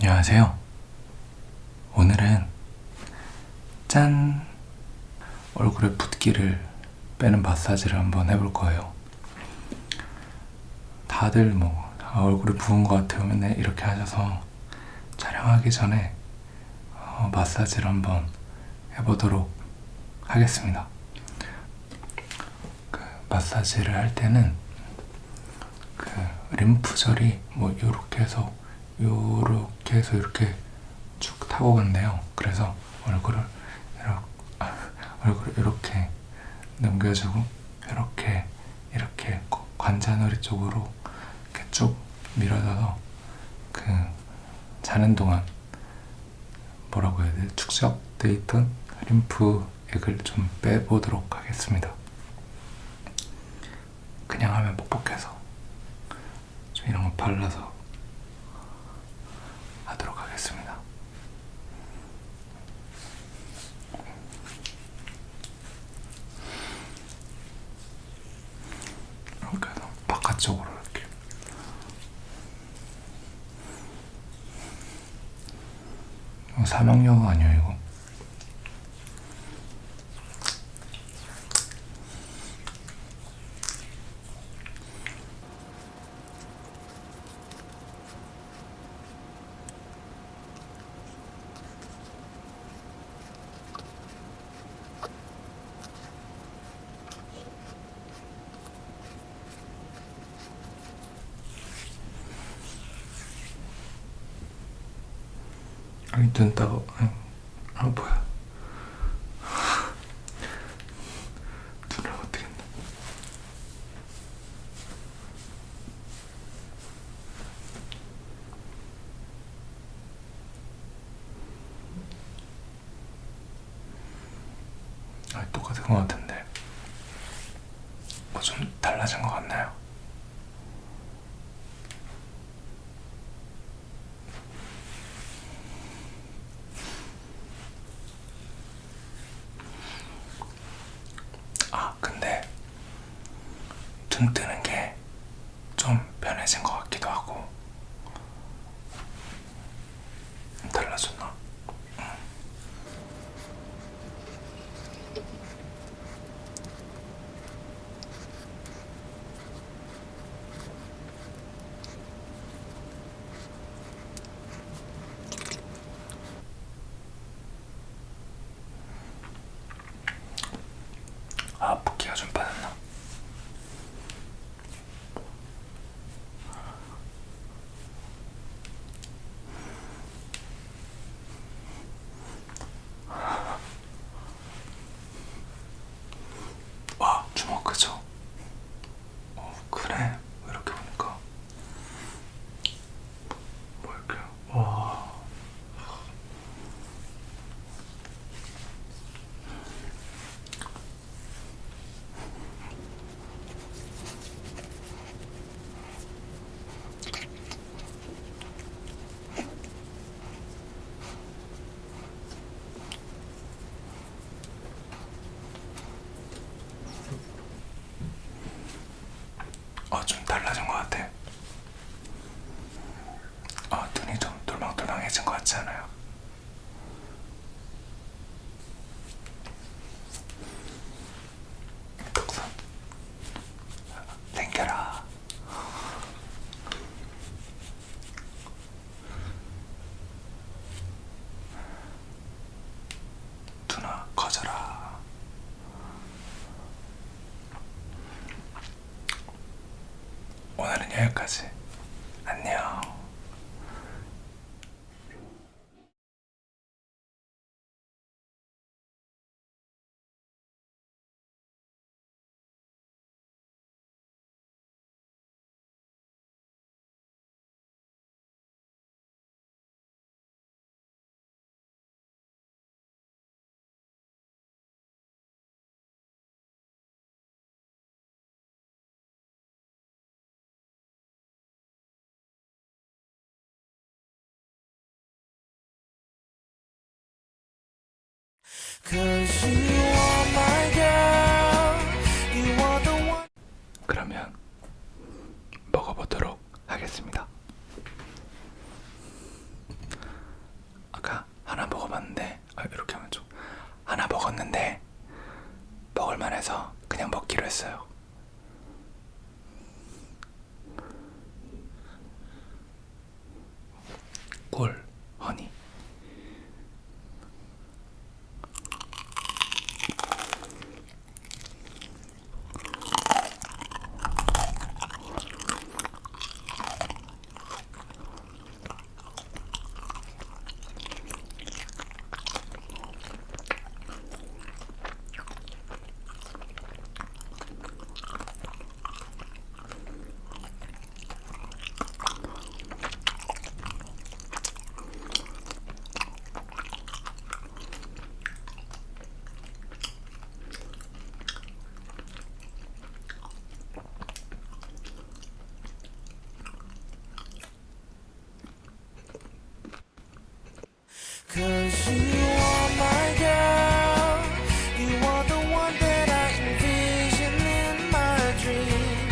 안녕하세요. 오늘은 짠! 얼굴에 붓기를 빼는 마사지를 한번 해볼 거예요. 다들 뭐 아, 얼굴이 부은 것 같아요. 맨날 이렇게 하셔서 촬영하기 전에 어, 마사지를 한번 해보도록 하겠습니다. 그 마사지를 할 때는 그 림프절이 뭐 이렇게 해서 요렇게 해서 이렇게 쭉 타고 간대요. 그래서 얼굴을 이렇게, 아, 얼굴을 이렇게 넘겨주고 이렇게 이렇게 관자놀이 쪽으로 이렇게 쭉 밀어줘서 그 자는 동안 뭐라고 해야 돼 축적돼 있던 림프액을 좀 빼보도록 하겠습니다. 그냥 하면 뻑뻑해서 좀 이런 거 발라서 하도록 하겠습니다. 이렇게 해서 바깥쪽으로 이렇게 이거 사망용 아니야 이거? 아니 눈 따가 아 뭐야. 눈을 어떻게 했나? 아 똑같은 것 같은데. 뭐 좀 달라진 것 같나요? 아 근데 눈 뜨는 게 좀 편해진 것 같기도 하고 달라졌나? 아 붓기가 좀 빠졌나? 와 주먹 크죠? 어 그래 이렇게 보니까 뭐 이렇게 와 어, 좀 달라진 것 같아. 어, 눈이 좀 돌망돌망해진 것 같지 않아요? 턱선. 당겨라. 누나, 커져라. 오늘은 여기까지. 그러면 먹어보도록 하겠습니다. 아까 하나 먹어봤는데 아, 이렇게 하면 좀 하나 먹었는데 먹을만해서 그냥 먹기로 했어요.